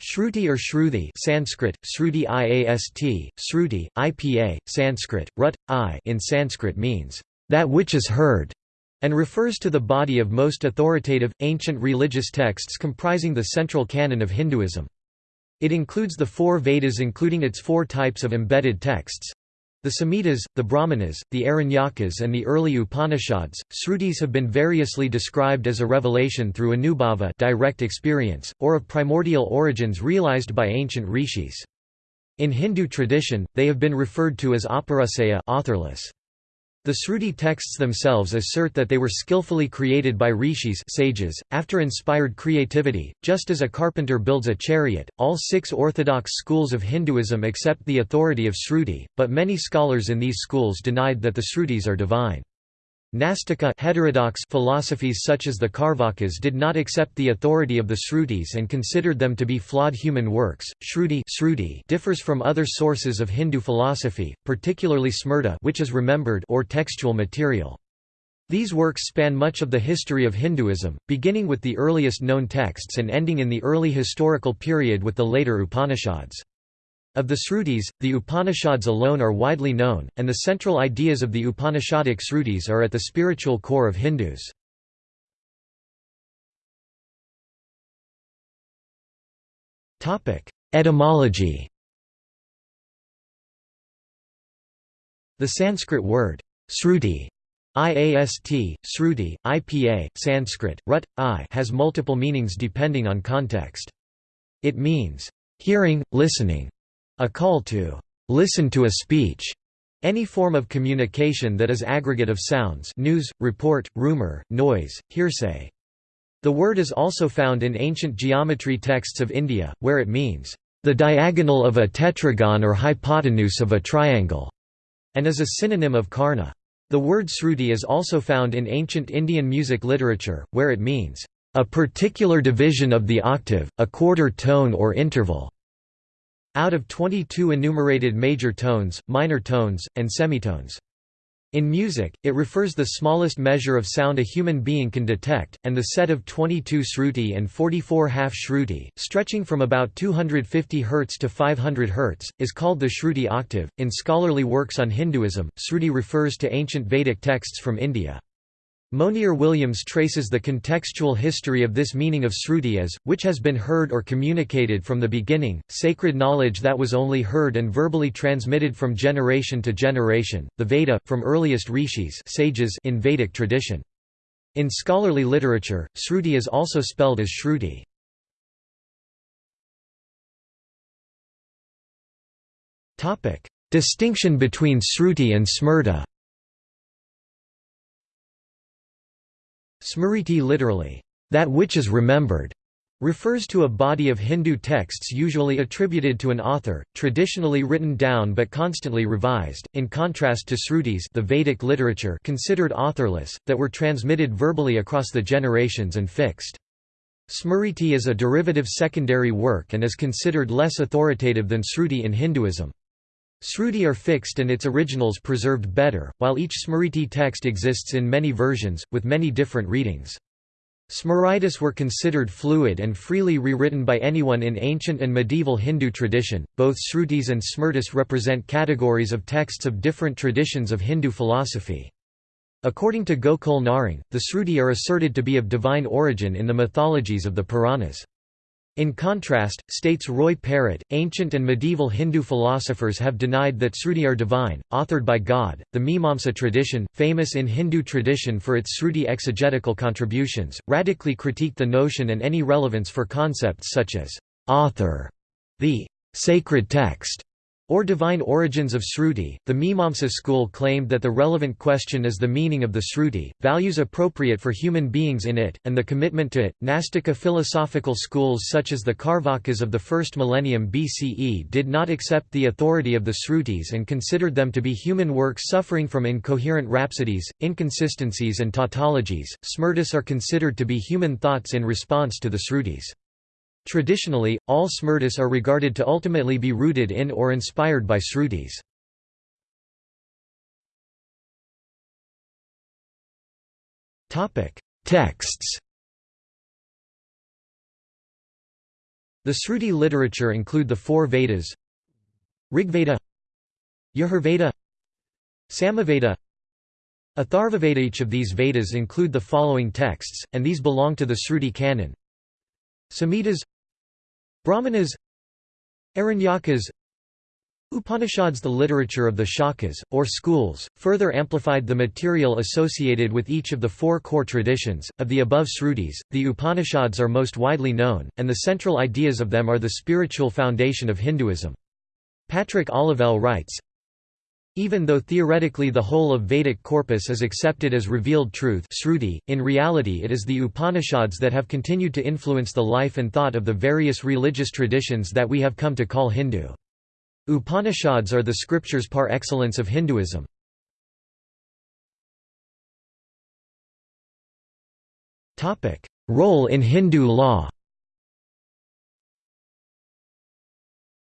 Shruti or Shruti Sanskrit, Shruti Iast, Shruti, IPA, Sanskrit, Rut, I in Sanskrit means, "...that which is heard", and refers to the body of most authoritative, ancient religious texts comprising the central canon of Hinduism. It includes the four Vedas including its four types of embedded texts. The Samhitas, the Brahmanas, the Aranyakas and the early Upanishads, Srutis have been variously described as a revelation through anubhava direct experience, or of primordial origins realized by ancient rishis. In Hindu tradition, they have been referred to as apaurusheya authorless. The Sruti texts themselves assert that they were skillfully created by rishis sages, after inspired creativity, just as a carpenter builds a chariot. All six orthodox schools of Hinduism accept the authority of Sruti, but many scholars in these schools denied that the Srutis are divine. Nastika heterodox philosophies such as the Karvakas did not accept the authority of the Shrutis and considered them to be flawed human works. Shruti, Shruti differs from other sources of Hindu philosophy, particularly Smriti, which is remembered or textual material. These works span much of the history of Hinduism, beginning with the earliest known texts and ending in the early historical period with the later Upanishads. Of the Srutis, the Upanishads alone are widely known, and the central ideas of the Upanishadic Srutis are at the spiritual core of Hindus. Etymology The Sanskrit word, Sruti IAST, Sruti, IPA, Sanskrit, Rut, I has multiple meanings depending on context. It means, hearing, listening, a call to listen to a speech any form of communication that is aggregate of sounds news, report, rumor, noise, hearsay. The word is also found in ancient geometry texts of India, where it means, "...the diagonal of a tetragon or hypotenuse of a triangle", and is a synonym of karna. The word sruti is also found in ancient Indian music literature, where it means, "...a particular division of the octave, a quarter tone or interval." out of 22 enumerated major tones, minor tones, and semitones. In music, it refers the smallest measure of sound a human being can detect, and the set of 22 shruti and 44 half shruti, stretching from about 250 Hz to 500 Hz, is called the shruti octave. In scholarly works on Hinduism, shruti refers to ancient Vedic texts from India. Monier Williams traces the contextual history of this meaning of sruti as, which has been heard or communicated from the beginning, sacred knowledge that was only heard and verbally transmitted from generation to generation, the Veda, from earliest rishis sages in Vedic tradition. In scholarly literature, sruti is also spelled as shruti. Distinction between sruti and smriti Smriti literally, that which is remembered, refers to a body of Hindu texts usually attributed to an author, traditionally written down but constantly revised, in contrast to srutis the Vedic literature considered authorless, that were transmitted verbally across the generations and fixed. Smriti is a derivative secondary work and is considered less authoritative than sruti in Hinduism. Sruti are fixed and its originals preserved better, while each Smriti text exists in many versions, with many different readings. Smritis were considered fluid and freely rewritten by anyone in ancient and medieval Hindu tradition. Both Srutis and Smritis represent categories of texts of different traditions of Hindu philosophy. According to Gokul Naring, the Sruti are asserted to be of divine origin in the mythologies of the Puranas. In contrast, states Roy Perrett, ancient and medieval Hindu philosophers have denied that Sruti are divine, authored by God. The Mimamsa tradition, famous in Hindu tradition for its Sruti exegetical contributions, radically critiqued the notion and any relevance for concepts such as author, the sacred text, or divine origins of Shruti. The Mimamsa school claimed that the relevant question is the meaning of the Shruti, values appropriate for human beings in it, and the commitment to it. Nastika philosophical schools such as the Karvakas of the first millennium BCE did not accept the authority of the Shrutis and considered them to be human works suffering from incoherent rhapsodies, inconsistencies, and tautologies. Smritis are considered to be human thoughts in response to the Shrutis. Traditionally, all smritis are regarded to ultimately be rooted in or inspired by Srutis. Texts. The Sruti literature include the four Vedas. Rigveda Yajurveda Samaveda. Atharvaveda. Each of these Vedas include the following texts, and these belong to the Sruti canon. Samhitas Brahmanas Aranyakas Upanishads The literature of the Shakhas, or schools, further amplified the material associated with each of the four core traditions. Of the above Srutis, the Upanishads are most widely known, and the central ideas of them are the spiritual foundation of Hinduism. Patrick Olivelle writes, even though theoretically the whole of Vedic corpus is accepted as revealed truth Sruti, in reality it is the Upanishads that have continued to influence the life and thought of the various religious traditions that we have come to call Hindu. Upanishads are the scriptures par excellence of Hinduism. Role in Hindu law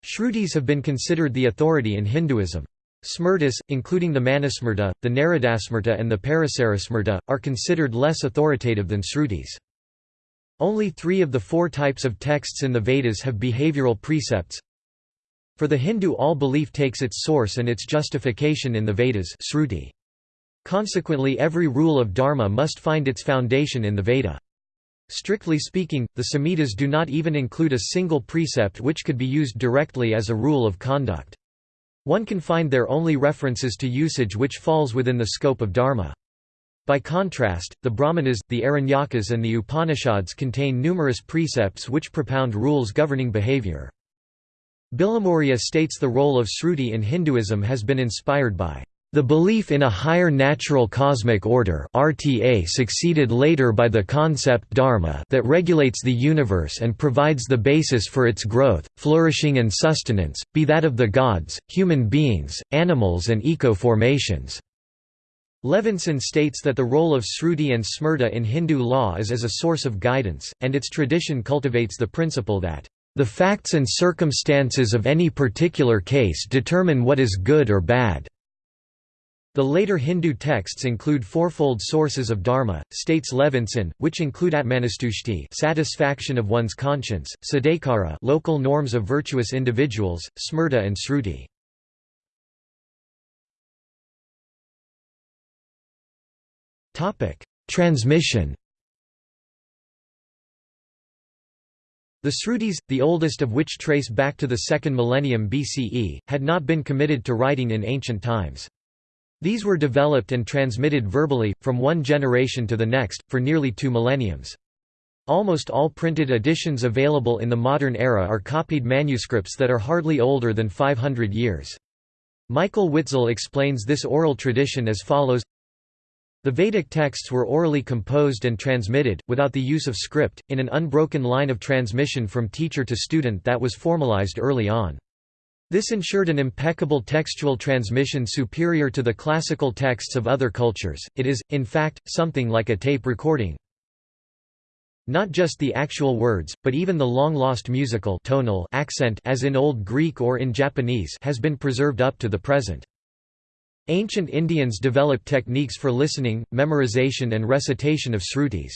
Shrutis have been considered the authority in Hinduism. Smritis, including the Manusmriti, the Naradasmriti and the Parasarasmriti, are considered less authoritative than Srutis. Only three of the four types of texts in the Vedas have behavioral precepts, for the Hindu all belief takes its source and its justification in the Vedas Sruti. Consequently every rule of dharma must find its foundation in the Veda. Strictly speaking, the Samhitas do not even include a single precept which could be used directly as a rule of conduct. One can find there only references to usage which falls within the scope of dharma. By contrast, the Brahmanas, the Aranyakas and the Upanishads contain numerous precepts which propound rules governing behavior. Bilimoria states the role of Sruti in Hinduism has been inspired by the belief in a higher natural cosmic order RTA succeeded later by the concept dharma that regulates the universe and provides the basis for its growth, flourishing and sustenance, be that of the gods, human beings, animals and eco-formations. Levinson states that the role of Sruti and Smriti in Hindu law is as a source of guidance, and its tradition cultivates the principle that the facts and circumstances of any particular case determine what is good or bad. The later Hindu texts include fourfold sources of dharma, states Levinson, which include atmanustushti satisfaction of one's conscience, sadakara local norms of virtuous individuals, smriti and sruti. Transmission The Srutis, the oldest of which trace back to the second millennium BCE, had not been committed to writing in ancient times. These were developed and transmitted verbally, from one generation to the next, for nearly two millenniums. Almost all printed editions available in the modern era are copied manuscripts that are hardly older than 500 years. Michael Witzel explains this oral tradition as follows the Vedic texts were orally composed and transmitted, without the use of script, in an unbroken line of transmission from teacher to student that was formalized early on. This ensured an impeccable textual transmission superior to the classical texts of other cultures, it is, in fact, something like a tape recording. Not just the actual words, but even the long-lost musical tonal accent as in Old Greek or in Japanese has been preserved up to the present. Ancient Indians developed techniques for listening, memorization and recitation of srutis.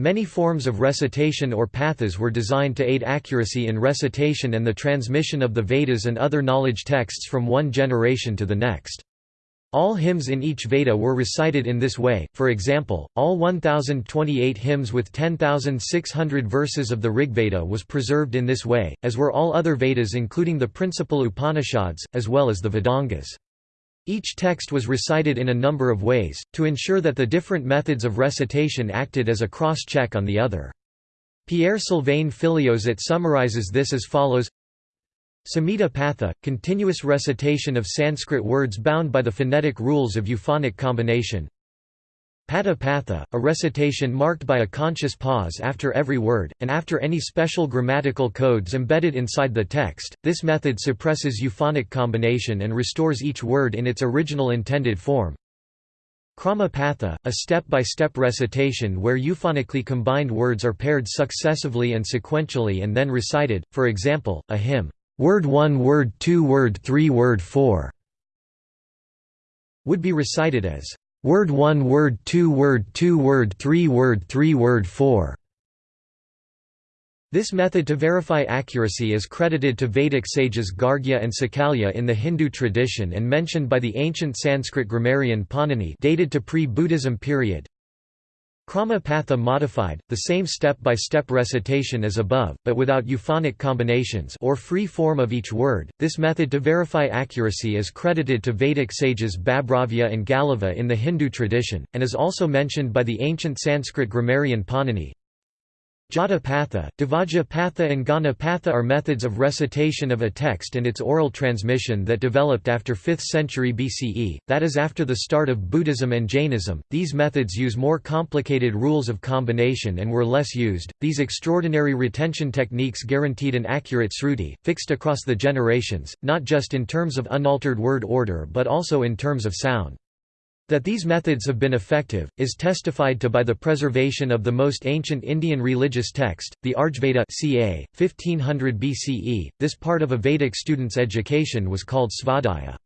Many forms of recitation or pathas were designed to aid accuracy in recitation and the transmission of the Vedas and other knowledge texts from one generation to the next. All hymns in each Veda were recited in this way, for example, all 1028 hymns with 10,600 verses of the Rigveda was preserved in this way, as were all other Vedas including the principal Upanishads, as well as the Vedangas. Each text was recited in a number of ways, to ensure that the different methods of recitation acted as a cross-check on the other. Pierre Sylvain Filliozat summarizes this as follows Samhita Patha, continuous recitation of Sanskrit words bound by the phonetic rules of euphonic combination Pada Patha, a recitation marked by a conscious pause after every word, and after any special grammatical codes embedded inside the text. This method suppresses euphonic combination and restores each word in its original intended form. Krama Patha, a step-by-step -step recitation where euphonically combined words are paired successively and sequentially and then recited, for example, a hymn, word 1 word 2 word 3 word 4, would be recited as Word 1 Word 2 Word 2 Word 3 Word 3 Word 4 This method to verify accuracy is credited to Vedic sages Gargya and Sakalya in the Hindu tradition and mentioned by the ancient Sanskrit grammarian Panini dated to pre-Buddhism period. Krama-patha modified, the same step-by-step -step recitation as above, but without euphonic combinations or free form of each word. This method to verify accuracy is credited to Vedic sages Babhravya and Galava in the Hindu tradition, and is also mentioned by the ancient Sanskrit grammarian Panini. Jatapatha, Patha and Patha are methods of recitation of a text and its oral transmission that developed after 5th century BCE, that is after the start of Buddhism and Jainism. These methods use more complicated rules of combination and were less used. These extraordinary retention techniques guaranteed an accurate sruti, fixed across the generations, not just in terms of unaltered word order but also in terms of sound. That these methods have been effective, is testified to by the preservation of the most ancient Indian religious text, the Rigveda ca. 1500 BCE. This part of a Vedic student's education was called svadhyaya.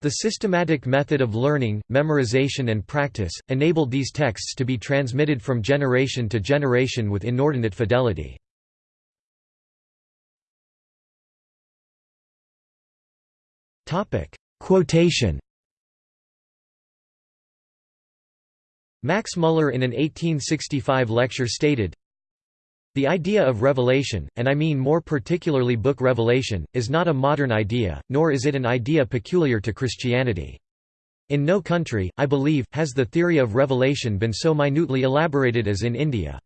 The systematic method of learning, memorization and practice, enabled these texts to be transmitted from generation to generation with inordinate fidelity. Quotation Max Muller in an 1865 lecture stated, The idea of revelation, and I mean more particularly book revelation, is not a modern idea, nor is it an idea peculiar to Christianity. In no country, I believe, has the theory of revelation been so minutely elaborated as in India.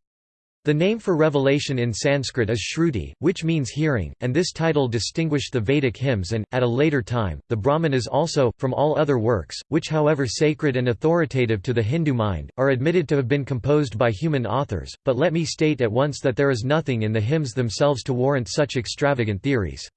The name for revelation in Sanskrit is Shruti, which means hearing, and this title distinguished the Vedic hymns and, at a later time, the Brahmanas also, from all other works, which however sacred and authoritative to the Hindu mind, are admitted to have been composed by human authors, but let me state at once that there is nothing in the hymns themselves to warrant such extravagant theories.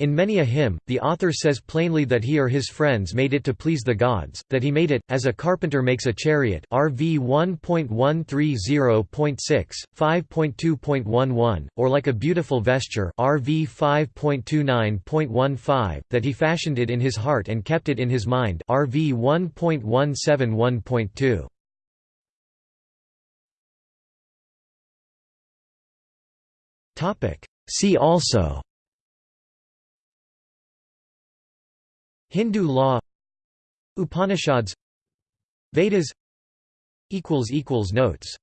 In many a hymn, the author says plainly that he or his friends made it to please the gods, that he made it, as a carpenter makes a chariot RV 1.130.6, 5.2.11, or like a beautiful vesture RV 5.29.15, that he fashioned it in his heart and kept it in his mind RV 1.171.2. See also Hindu law Upanishads Vedas Notes